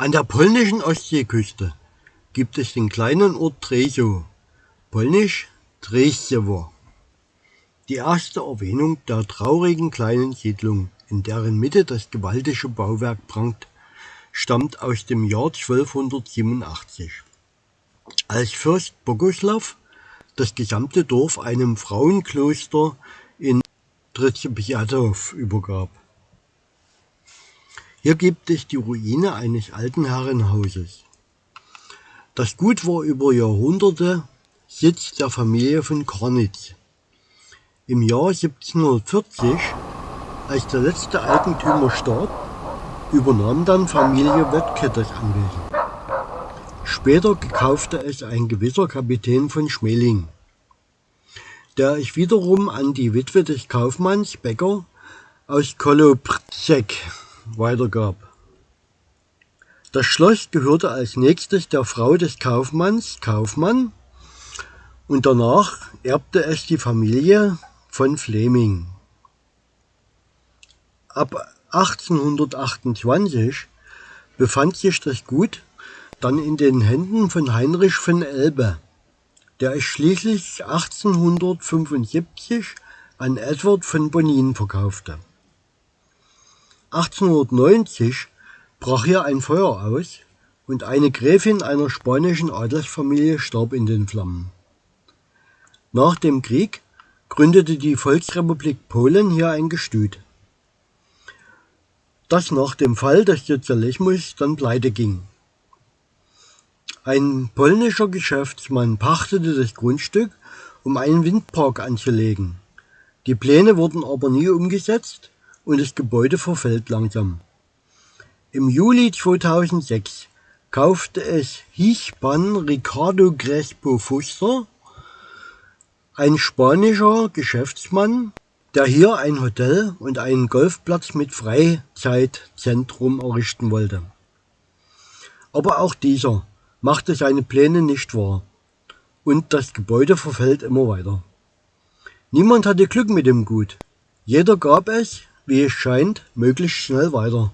An der polnischen Ostseeküste gibt es den kleinen Ort Tresow, polnisch Treściewo. Die erste Erwähnung der traurigen kleinen Siedlung, in deren Mitte das gewaltige Bauwerk prangt, stammt aus dem Jahr 1287, als Fürst Boguslav das gesamte Dorf einem Frauenkloster in Trzebiatow übergab. Hier gibt es die Ruine eines alten Herrenhauses. Das Gut war über Jahrhunderte Sitz der Familie von Kornitz. Im Jahr 1740, als der letzte Eigentümer starb, übernahm dann Familie Wöttke das Anwesen. Später kaufte es ein gewisser Kapitän von Schmeling, der es wiederum an die Witwe des Kaufmanns Becker aus Kolobrzeg weitergab. Das Schloss gehörte als nächstes der Frau des Kaufmanns Kaufmann und danach erbte es die Familie von Fleming. Ab 1828 befand sich das Gut dann in den Händen von Heinrich von Elbe, der es schließlich 1875 an Edward von Bonin verkaufte. 1890 brach hier ein Feuer aus und eine Gräfin einer spanischen Adelsfamilie starb in den Flammen. Nach dem Krieg gründete die Volksrepublik Polen hier ein Gestüt, das nach dem Fall des Sozialismus dann pleite ging. Ein polnischer Geschäftsmann pachtete das Grundstück, um einen Windpark anzulegen. Die Pläne wurden aber nie umgesetzt und das Gebäude verfällt langsam. Im Juli 2006 kaufte es Hichpan Ricardo Crespo Fuster, ein spanischer Geschäftsmann, der hier ein Hotel und einen Golfplatz mit Freizeitzentrum errichten wollte. Aber auch dieser machte seine Pläne nicht wahr und das Gebäude verfällt immer weiter. Niemand hatte Glück mit dem Gut. Jeder gab es, wie es scheint, möglichst schnell weiter.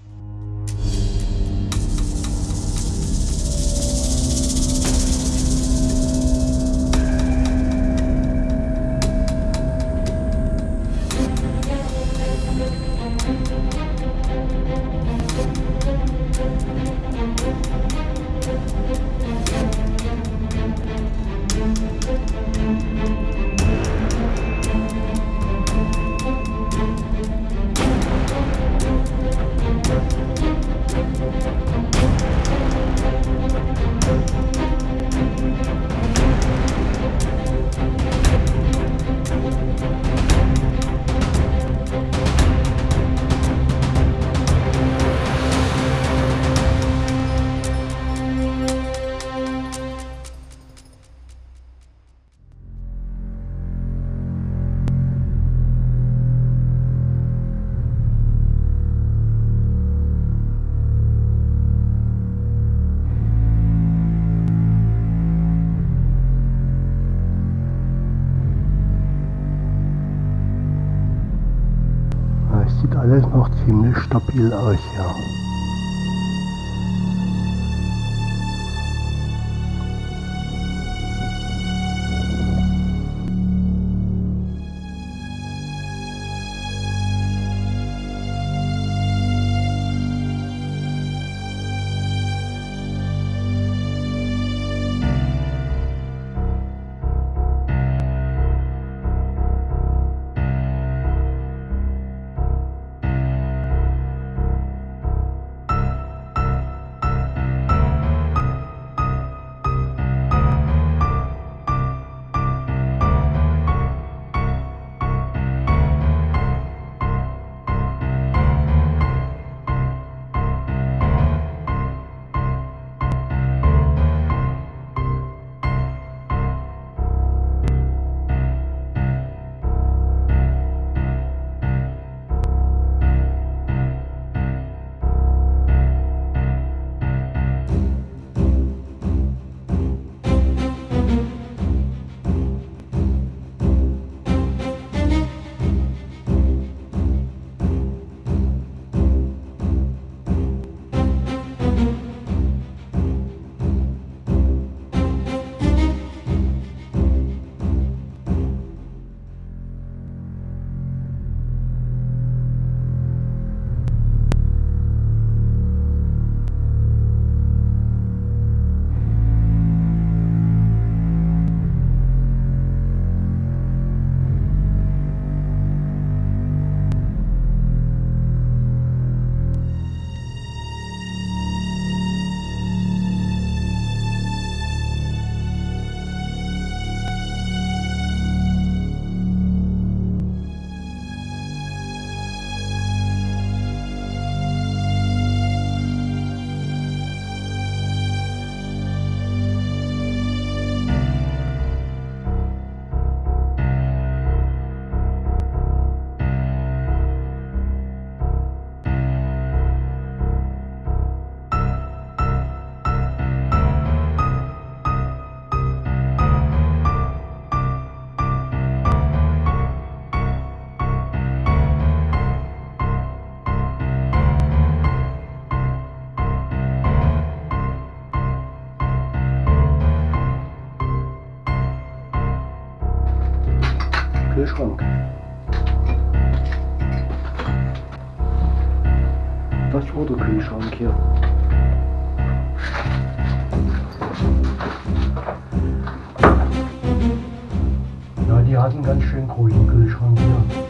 Sieht alles noch ziemlich stabil aus, ja. Kühlschrank. Das war der Kühlschrank hier. Ja, die hatten ganz schön großen Kühlschrank hier.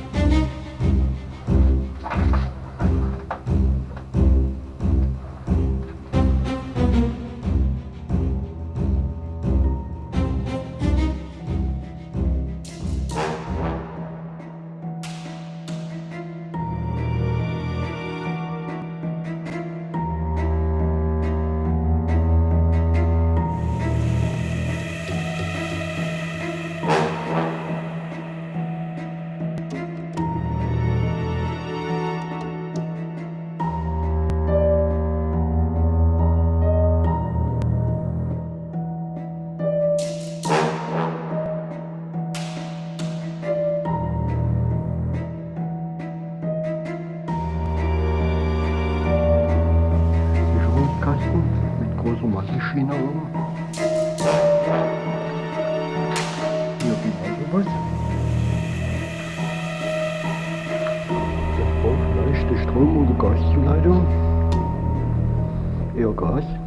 todo mundo gosta de laranja. É, Eu gosto.